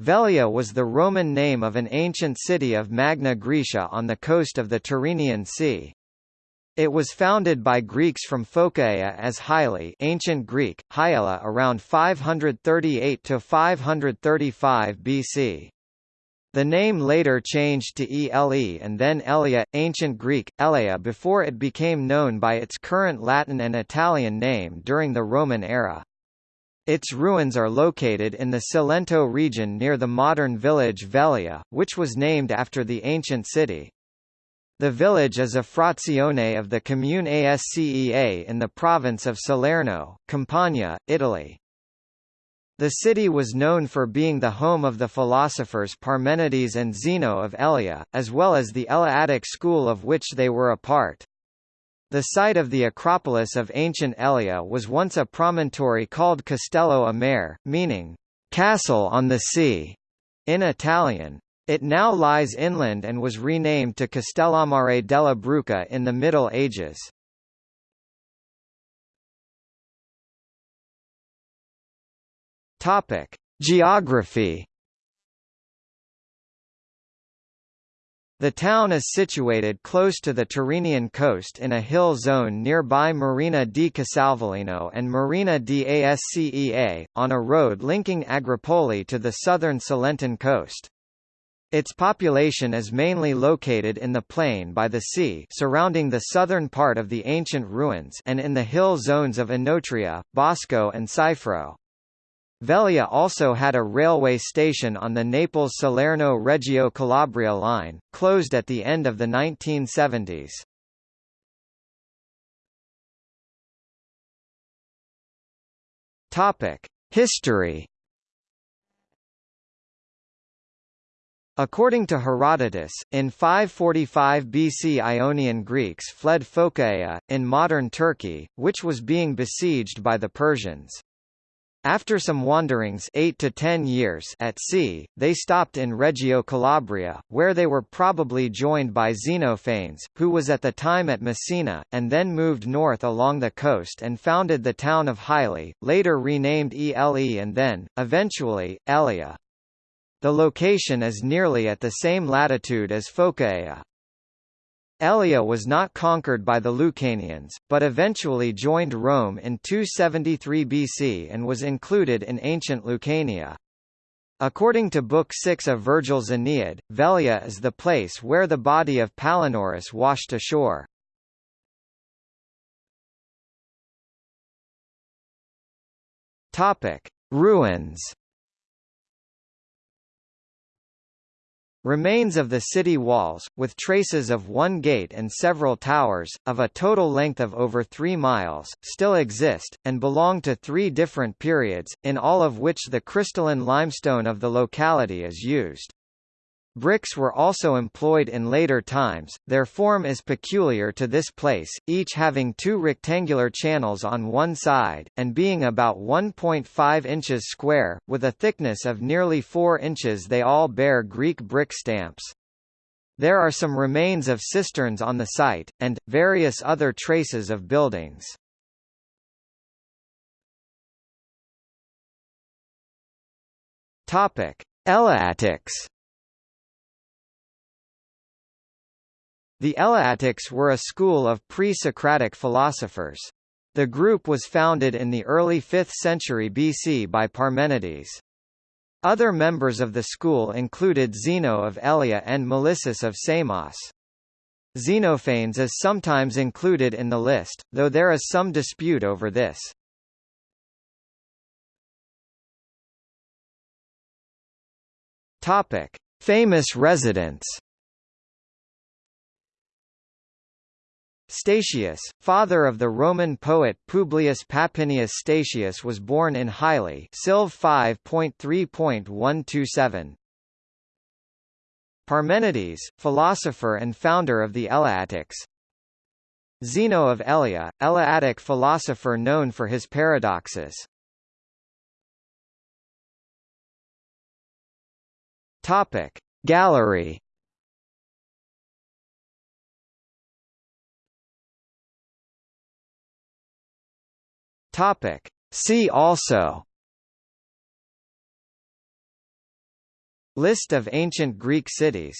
Velia was the Roman name of an ancient city of Magna Graecia on the coast of the Tyrrhenian Sea. It was founded by Greeks from Phocaea as Hyle ancient Greek, Hyela around 538 to 535 BC. The name later changed to Ele and then Elea, ancient Greek, Elea before it became known by its current Latin and Italian name during the Roman era. Its ruins are located in the Cilento region near the modern village Velia, which was named after the ancient city. The village is a frazione of the Comune Ascea in the province of Salerno, Campania, Italy. The city was known for being the home of the philosophers Parmenides and Zeno of Elea, as well as the Eleatic school of which they were a part. The site of the Acropolis of ancient Elea was once a promontory called Castello a Mare, meaning, castle on the sea, in Italian. It now lies inland and was renamed to Castellammare della Bruca in the Middle Ages. Topic: Geography The town is situated close to the Tyrrhenian coast in a hill zone nearby Marina di Casal Velino and Marina di Ascea, on a road linking Agropoli to the southern Cilentan coast. Its population is mainly located in the plain by the sea surrounding the southern part of the ancient ruins and in the hill zones of Enotria, Bosco and Cifro. Velia also had a railway station on the Naples-Salerno-Reggio Calabria line, closed at the end of the 1970s. History According to Herodotus, in 545 BC Ionian Greeks fled Phocaea, in modern Turkey, which was being besieged by the Persians. After some wanderings 8 to 10 years at sea, they stopped in Reggio Calabria, where they were probably joined by Xenophanes, who was at the time at Messina, and then moved north along the coast and founded the town of Hyle, later renamed Ele and then, eventually, Elea. The location is nearly at the same latitude as Phocaea. Elea was not conquered by the Lucanians, but eventually joined Rome in 273 BC and was included in ancient Lucania. According to Book 6 of Virgil's Aeneid, Velia is the place where the body of Palinurus washed ashore. Ruins Remains of the city walls, with traces of one gate and several towers, of a total length of over 3 miles, still exist, and belong to three different periods, in all of which the crystalline limestone of the locality is used. Bricks were also employed in later times, their form is peculiar to this place, each having two rectangular channels on one side, and being about 1.5 inches square, with a thickness of nearly 4 inches they all bear Greek brick stamps. There are some remains of cisterns on the site, and, various other traces of buildings. Topic. Eleatics The Eleatics were a school of pre-Socratic philosophers. The group was founded in the early 5th century BC by Parmenides. Other members of the school included Zeno of Elea and Melissus of Samos. Xenophanes is sometimes included in the list, though there is some dispute over this. Topic: Famous residents. Statius, father of the Roman poet Publius Papinius Statius was born in Hyle Silv 5.3.127. Parmenides, philosopher and founder of the Eleatics Zeno of Elea, Eleatic philosopher known for his paradoxes. Topic. Gallery Topic. See also List of ancient Greek cities